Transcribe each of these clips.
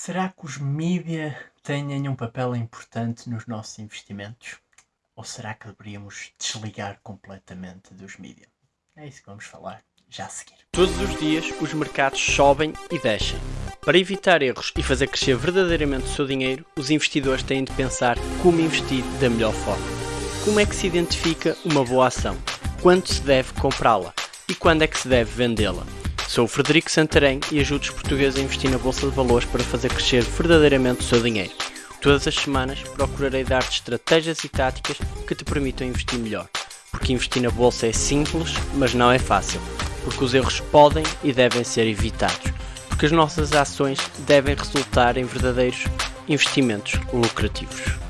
Será que os mídia têm um papel importante nos nossos investimentos? Ou será que deveríamos desligar completamente dos mídia? É isso que vamos falar já a seguir. Todos os dias os mercados sobem e descem. Para evitar erros e fazer crescer verdadeiramente o seu dinheiro, os investidores têm de pensar como investir da melhor forma. Como é que se identifica uma boa ação? Quando se deve comprá-la? E quando é que se deve vendê-la? Sou o Frederico Santarém e ajudo os portugueses a investir na Bolsa de Valores para fazer crescer verdadeiramente o seu dinheiro. Todas as semanas procurarei dar-te estratégias e táticas que te permitam investir melhor. Porque investir na Bolsa é simples, mas não é fácil. Porque os erros podem e devem ser evitados. Porque as nossas ações devem resultar em verdadeiros investimentos lucrativos.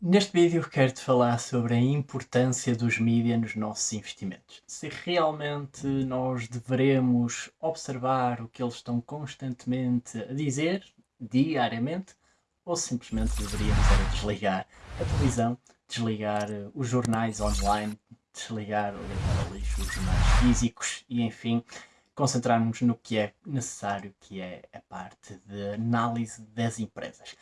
Neste vídeo quero-te falar sobre a importância dos mídias nos nossos investimentos. Se realmente nós devemos observar o que eles estão constantemente a dizer, diariamente, ou simplesmente deveríamos desligar a televisão, desligar eh, os jornais online, desligar ou lixo os jornais físicos e enfim, concentrarmos no que é necessário, que é a parte de análise das empresas.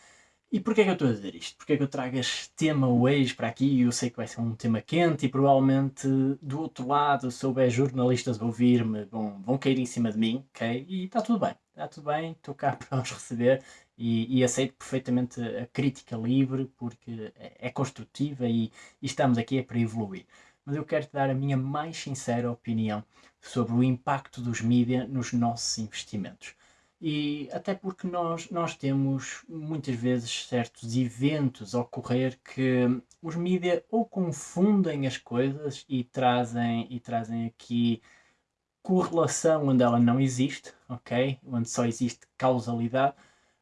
E porquê é que eu estou a dizer isto? Porquê é que eu trago este tema hoje para aqui? Eu sei que vai ser um tema quente e provavelmente do outro lado, se houver jornalistas ouvir-me, vão, vão cair em cima de mim, ok? E está tudo bem, está tudo bem, estou cá para os receber e, e, aceito perfeitamente a crítica livre porque é, é construtiva e, e estamos aqui é para evoluir. Mas eu quero te dar a minha mais sincera opinião sobre o impacto dos mídias nos nossos investimentos. E até porque nós, nós temos muitas vezes certos eventos ocorrer que os mídias ou confundem as coisas e trazem, e trazem aqui correlação onde ela não existe, ok? Onde só existe causalidade,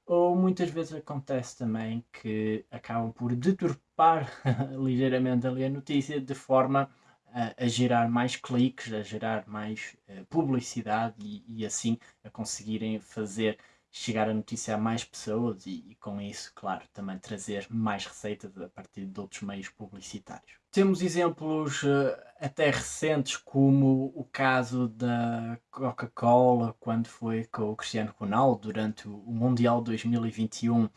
ou muitas vezes acontece também que acabam por deturpar ligeiramente ali a notícia de forma a, a gerar mais cliques, a gerar mais uh, publicidade e, e, assim a conseguirem fazer chegar a notícia a mais pessoas e, e, com isso, claro, também trazer mais receitas a partir de outros meios publicitários. Temos exemplos uh, até recentes, como o caso da Coca-Cola, quando foi com o Cristiano Ronaldo durante o Mundial 2021,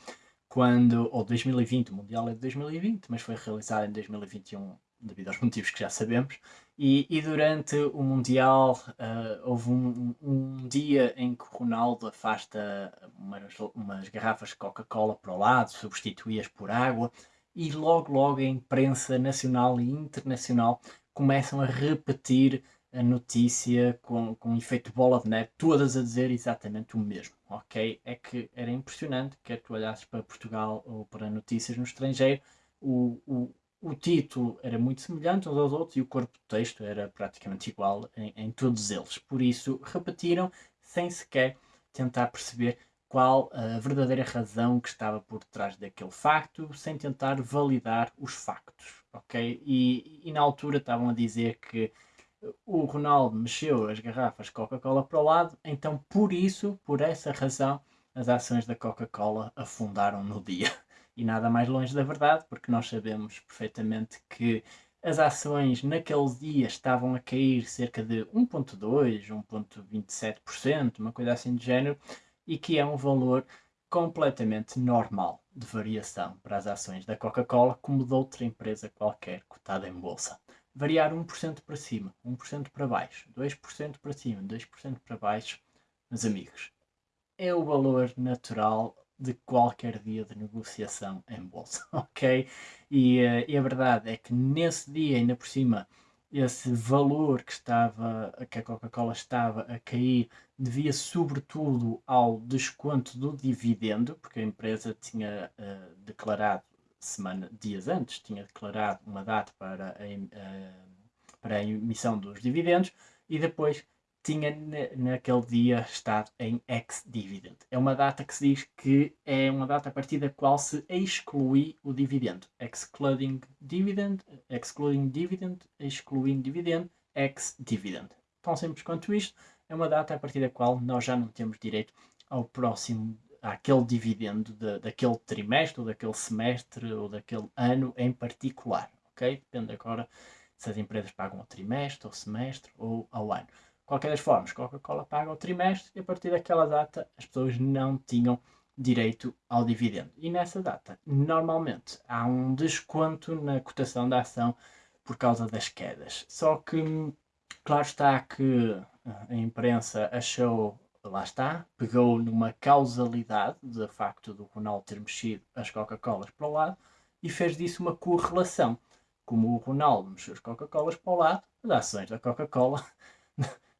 quando, ou 2020, o Mundial é de 2020, mas foi realizado em 2021 devido aos motivos que já sabemos. E, e durante o Mundial uh, houve um, um, dia em que Ronaldo afasta umas, umas garrafas de Coca-Cola para o lado, substituí-as por água, e logo, logo a imprensa nacional e internacional começam a repetir a notícia com, com um efeito bola de neve, todas a dizer exatamente o mesmo, ok? É que era impressionante, quer tu olhasses para Portugal ou para notícias no estrangeiro, o, o, o título era muito semelhante uns aos outros e o corpo do texto era praticamente igual em, em todos eles. Por isso, repetiram sem sequer tentar perceber qual a verdadeira razão que estava por trás daquele facto, sem tentar validar os factos, ok? E, e na altura estavam a dizer que o Ronaldo mexeu as garrafas Coca-Cola para o lado, então por isso, por essa razão, as ações da Coca-Cola afundaram no dia e nada mais longe da verdade, porque nós sabemos perfeitamente que as ações naquele dia estavam a cair cerca de 1.2, 1.27%, uma coisa assim de género, e que é um valor completamente normal de variação para as ações da Coca-Cola, como de outra empresa qualquer cotada em bolsa. Variar 1% para cima, 1% para baixo, 2% para cima, 2% para baixo, meus amigos, é o valor natural de qualquer dia de negociação em bolsa, ok? E, uh, e, a verdade é que nesse dia, ainda por cima, esse valor que estava, que a Coca-Cola estava a cair, devia sobretudo ao desconto do dividendo, porque a empresa tinha uh, declarado semana, dias antes, tinha declarado uma data para a, uh, para a emissão dos dividendos e depois tinha naquele dia estado em ex-dividend. É uma data que se diz que é uma data a partir da qual se exclui o dividendo. Excluding dividend, excluding dividend, excluindo dividend, ex-dividend. Tão simples quanto isto, é uma data a partir da qual nós já não temos direito ao próximo, àquele dividendo de, daquele trimestre, ou daquele semestre, ou daquele ano em particular. Ok? Depende agora se as empresas pagam ao trimestre, ao semestre ou ao ano qualquer das formas, Coca-Cola paga o trimestre e a partir daquela data as pessoas não tinham direito ao dividendo. E nessa data, normalmente, há um desconto na cotação da ação por causa das quedas. Só que, claro está que a imprensa achou, lá está, pegou numa causalidade do facto do Ronaldo ter mexido as Coca-Colas para o lado e fez disso uma correlação. Como o Ronaldo mexeu as Coca-Colas para o lado, as ações da Coca-Cola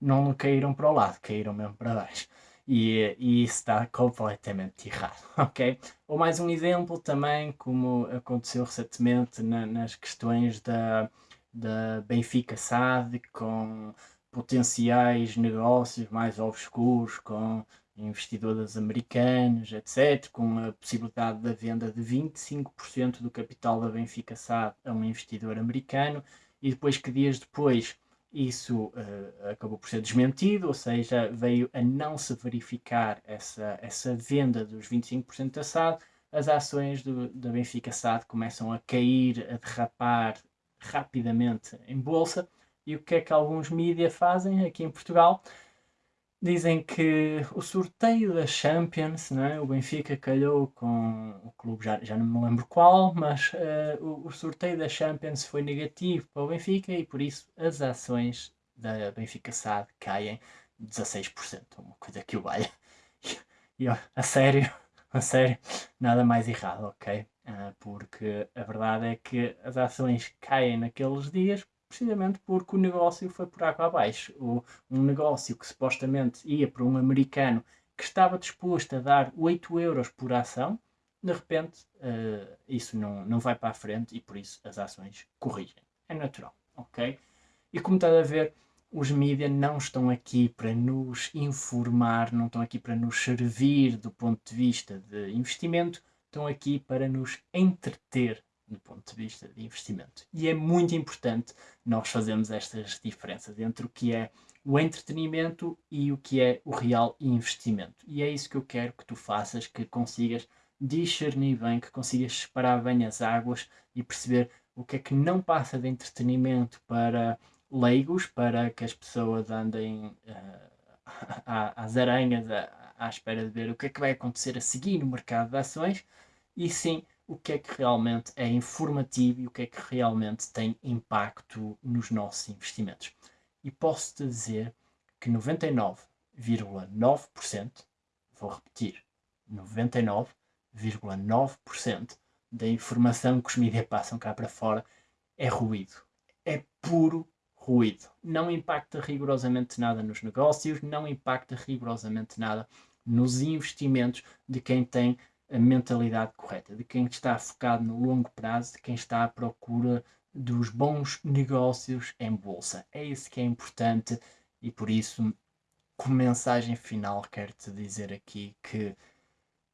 não caíram para o lado, caíram mesmo para baixo. E, e, isso está completamente errado, ok? Ou mais um exemplo também, como aconteceu recentemente na, nas questões da, da Benfica SAD, com potenciais negócios mais obscuros, com investidores americanos, etc., com a possibilidade da venda de 25% do capital da Benfica SAD a um investidor americano, e depois que dias depois isso uh, acabou por ser desmentido, ou seja, veio a não se verificar essa, essa venda dos 25% da SAD, as ações do, da Benfica SAD começam a cair, a derrapar rapidamente em bolsa. E o que é que alguns mídias fazem aqui em Portugal? Dizem que o sorteio da Champions, né, o Benfica calhou com o clube, já, já não me lembro qual, mas uh, o, o, sorteio da Champions foi negativo para o Benfica e por isso as ações da Benfica SAD caem 16%, uma coisa que o valha. E a sério, a sério, nada mais errado, ok? Uh, porque a verdade é que as ações caem naqueles dias precisamente porque o negócio foi por água abaixo. O, um negócio que supostamente ia para um americano que estava disposto a dar 8 euros por ação, de repente uh, isso não, não vai para a frente e por isso as ações corrigem. É natural, ok? E como está a ver, os mídias não estão aqui para nos informar, não estão aqui para nos servir do ponto de vista de investimento, estão aqui para nos entreter do ponto de vista de investimento. E é muito importante nós fazermos estas diferenças entre o que é o entretenimento e o que é o real investimento. E é isso que eu quero que tu faças, que consigas discernir bem, que consigas separar bem as águas e perceber o que é que não passa de entretenimento para leigos, para que as pessoas andem uh, às aranhas à, à espera de ver o que é que vai acontecer a seguir no mercado de ações, e sim o que é que realmente é informativo e o que é que realmente tem impacto nos nossos investimentos. E posso-te dizer que 99,9%, vou repetir, 99,9% da informação que os mídias passam cá para fora é ruído. É puro ruído. Não impacta rigorosamente nada nos negócios, não impacta rigorosamente nada nos investimentos de quem tem a mentalidade correta, de quem está focado no longo prazo, de quem está à procura dos bons negócios em bolsa. É isso que é importante e por isso, como mensagem final, quero-te dizer aqui que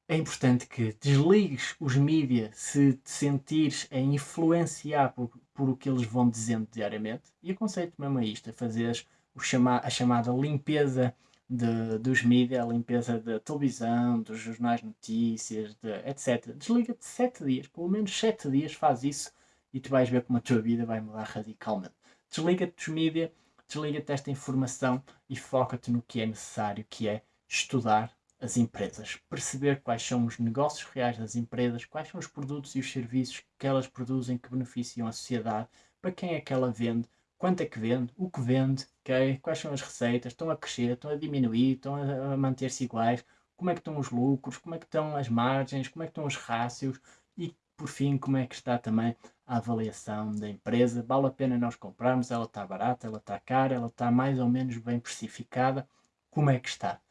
é importante que desligues os mídias se te sentires a influenciar por, por o que eles vão dizendo diariamente. E aconselho-te mesmo a isto, a fazeres o chama, a chamada limpeza de, dos mídias, a limpeza da televisão, dos jornais notícias, de, etc. Desliga-te 7 dias, pelo menos 7 dias faz isso e tu vais ver como a tua vida vai mudar radicalmente. Desliga-te dos mídias, desliga-te desta informação e foca-te no que é necessário, que é estudar as empresas, perceber quais são os negócios reais das empresas, quais são os produtos e os serviços que elas produzem que beneficiam a sociedade, para quem é que ela vende, quanto é que vende, o que vende, okay? quais são as receitas, estão a crescer, estão a diminuir, estão a manter-se iguais, como é que estão os lucros, como é que estão as margens, como é que estão os rácios? E, por fim, como é que está também a avaliação da empresa. Vale a pena nós comprarmos, ela está barata, ela está cara, ela está mais ou menos bem precificada, como é que está?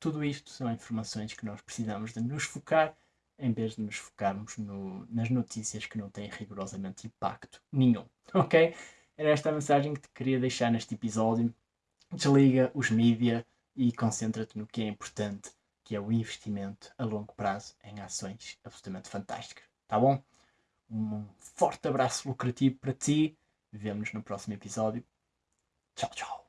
Tudo isto são informações que nós precisamos de nos focar em vez de nos focarmos no, nas notícias que não têm rigorosamente impacto nenhum, ok? Era esta a mensagem que te queria deixar neste episódio. Desliga os mídia e concentra-te no que é importante, que é o investimento a longo prazo em ações absolutamente fantásticas. Tá bom? Um forte abraço lucrativo para ti. Vemo-nos no próximo episódio. Tchau, tchau.